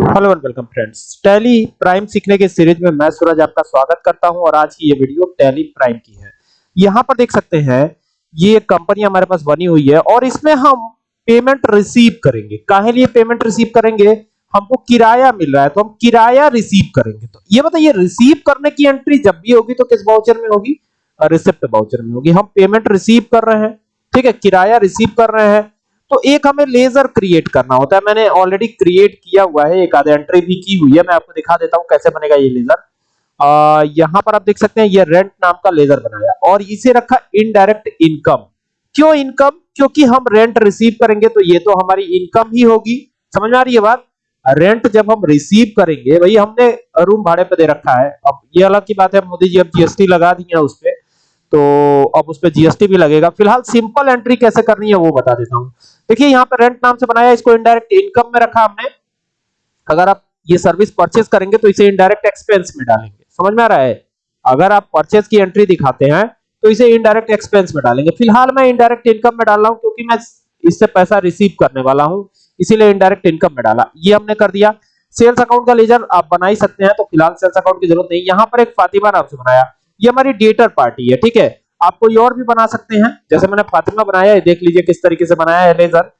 Hello and welcome friends Tally Prime सीखने के series में मैं सूरज आपका स्वागत करता हूँ और आज की ये वीडियो टैली प्राइम की है। यहाँ पर देख सकते हैं, ये कंपनी हमारे पास बनी हुई है और इसमें हम पेमेंट रिसीव करेंगे। काहे लिए पेमेंट रिसीव करेंगे? हमको किराया मिल रहा है तो हम किराया रिसीव करेंगे। तो ये बताइए रिसीव करने की एंट्री जब भी होगी तो किस वाउचर में होगी? रिसिप्ट वाउचर में होगी। हम पेमेंट रिसीव कर रहे हैं, ठीक है? किराया रिसीव कर रहे हैं तो एक हमें लेजर क्रिएट करना होता है। मैंने ऑलरेडी क्रिएट किया हुआ है एक आधे एंट्री भी की हुई है। मैं आपको दिखा देता हूँ कैसे बनेगा ये लेजर आ, यहाँ पर आप देख सकते हैं ये रेंट नाम का लेजर बनाया। और इसे रखा इनडायरेक्ट इनकम क्यों इनकम क्योंकि हम रेंट रिसीव करेंगे तो ये तो हमारी इनकम ही होगी। समझ में आ रही है बात? रेंट जब हम रिसीव करेंगे भाई हमने रूम भाड़े पे दे रखा है। अब ये अलग की बात है मोदी जी अब जीएसटी लगा दी है उस पर तो अब उस पर जीएसटी भी लगेगा। फ़िलहाल सिंपल एंट्री कैसे करनी है वो बता देता हूँ। देखिए, यहाँ पे रेंट नाम से बनाया, इसको इनडायरेक्ट इनकम में रखा हमने। अगर आप ये सर्विस परचेज करेंगे तो इसे इनडायरेक्ट एक्सपेंस में डालेंगे। समझ में आ रहा है? अगर आप परचेज की एंट्री दिखाते हैं तो इसे इनडायरेक्ट एक्सपेंस में डालेंगे। फ़िलहाल मैं इनडायरेक्ट इनकम में डाल रहा हूँ, क्योंकि मैं इससे पैसा रिसीव करने वाला हूँ, इसीलिए इनडायरेक्ट इनकम में डाला। ये हमने कर दिया। सेल्स अकाउंट का लेजर आप बना ही सकते हैं तो फ़िलहाल सेल्स अकाउंट की ज़रूरत नहीं। यहाँ पर एक फातिमा नाम से बनाया। ये हमारी डेटर पार्टी है, ठीक है? आप कोई और भी बना सकते हैं। जैसे मैंने फातिमा बनाया है, देख लीजिए किस तरीके से बनाया है लेजर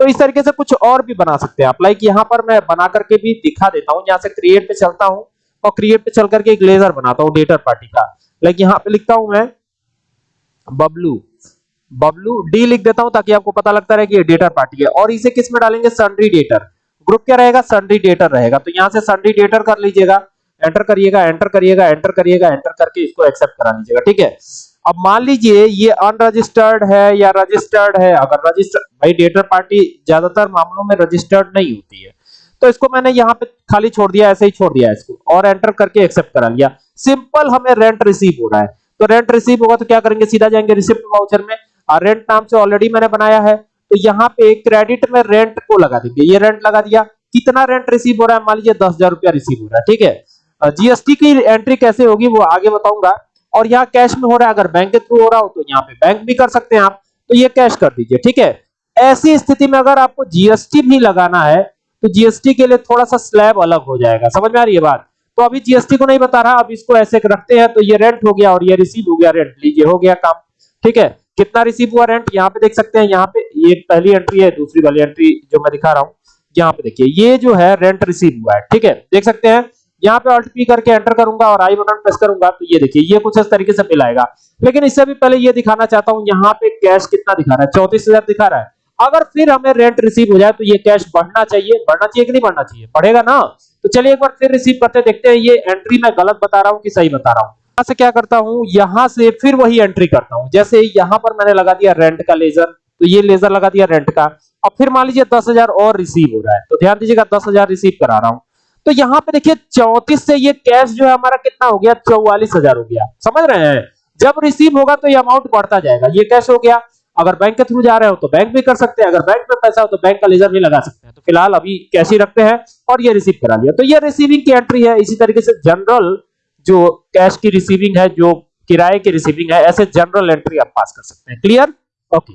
तो इस तरीके से कुछ और भी बना सकते हैं आप। लाइक यहाँ पर मैं बना करके भी दिखा देता हूँ यहाँ से क्रिएट पे चलता हूँ और क्रिएट पे चल करके एक लेजर बनाता हूँ डेटर पार्टी का। लाइक यहाँ पे लिखता हूँ मैं, बबलू बबलू डी लिख देता हूँ ताकि आपको पता लगता रहे कि ये डेटर पार्टी है। और इसे किसमें डालेंगे? सन्ड्री डेटर ग्रुप क्या रहेगा? सन्ड्री डेटर रहेगा। तो यहाँ से सन्ड्री डेटर कर लीजिएगा। एंटर करिएगा एंटर करिएगा एंटर करिएगा एंटर करके इसको एक्सेप्ट करा लीजिएगा, ठीक है? अब मान लीजिए ये अनरजिस्टर्ड है या रजिस्टर्ड है, अगर रजिस्टर्ड भाई डेटर पार्टी ज़्यादातर मामलों में रजिस्टर्ड नहीं होती है। तो इसको मैंने यहाँ पे खाली छोड़ दिया, ऐसे ही छोड़ दिया इसको, और एंटर करके एक्सेप्ट करा लिया। सिंपल हमें रेंट रिसीव हो रहा है। तो रेंट रिसीव होगा तो क्या करेंगे? सीधा जाएँगे रिसिप्ट वाउचर में। और रेंट नाम से ऑलरेडी मैंने बनाया है। तो यहाँ पे क्रेडिट में रेंट को लगा देंगे। ये रेंट लगा दिया। कितना रेंट रिसीव हो रहा है? मान लीजिए दस हज़ार रुपया रिसीव हो रहा है, ठीक है? जीएसटी की एंट्री कैसे होगी वो आगे बताऊँगा। और यहाँ कैश में हो रहा है, अगर बैंक के थ्रू हो रहा हो तो यहाँ पे बैंक भी कर सकते हैं आप। तो ये कैश कर दीजिए, ठीक है? ऐसी स्थिति में अगर आपको जीएसटी भी लगाना है तो जीएसटी के लिए थोड़ा सा स्लैब अलग हो जाएगा। समझ में आ रही है बात? तो अभी जीएसटी को नहीं बता रहा, अब इसको ऐसे रखते हैं तो ये रेंट हो गया और ये रिसीव हो गया रेंट लीजिए, हो गया काम। ठीक है? कितना रिसीव हुआ रेंट यहाँ पे देख सकते हैं, यहाँ पे ये पहली एंट्री है, दूसरी वाली एंट्री जो मैं दिखा रहा हूँ, यहाँ पे देखिए, ये जो है रेंट रिसीव हुआ है, ठीक है? देख सकते हैं यहाँ पे अल्ट पी करके एंटर करूँगा और आई बटन प्रेस करूँगा तो ये देखिए, ये कुछ इस तरीके से बिल आएगा। लेकिन इससे भी पहले ये दिखाना चाहता हूँ, यहाँ पे कैश कितना दिखा रहा है? चौतीस हज़ार दिखा रहा है। अगर फिर हमें रेंट रिसीव हो जाए तो ये कैश बढ़ना चाहिए बढ़ना चाहिए कि नहीं बढ़ना चाहिए? बढ़ेगा ना? तो चलिए एक बार फिर रिसीव करते देखते हैं ये एंट्री मैं गलत बता रहा हूँ कि सही बता रहा हूँ। यहाँ से क्या करता हूँ, यहाँ से फिर वही एंट्री करता हूँ। जैसे यहाँ पर मैंने लगा दिया रेंट का लेजर तो ये लेजर लगा दिया रेंट का। अब फिर मान लीजिए दस हज़ार और रिसीव हो रहा है तो ध्यान दीजिएगा दस हज़ार रिसीव करा रहा हूँ। तो यहाँ पे देखिए चौतीस से ये कैश जो है हमारा कितना हो गया? चौवालीस हज़ार हो गया। समझ रहे हैं? जब रिसीव होगा तो ये अमाउंट बढ़ता जाएगा। ये कैश हो गया। अगर बैंक के थ्रू जा रहे हो तो बैंक भी कर सकते हैं। अगर बैंक में पैसा हो तो बैंक का लेजर भी लगा सकते हैं। तो फ़िलहाल अभी कैश ही रखते हैं और ये रिसीव करा लिया। तो ये रिसीविंग की एंट्री है। इसी तरीके से जनरल जो कैश की रिसीविंग है, जो किराए की रिसीविंग है, ऐसे जनरल एंट्री आप पास कर सकते हैं। Clear okay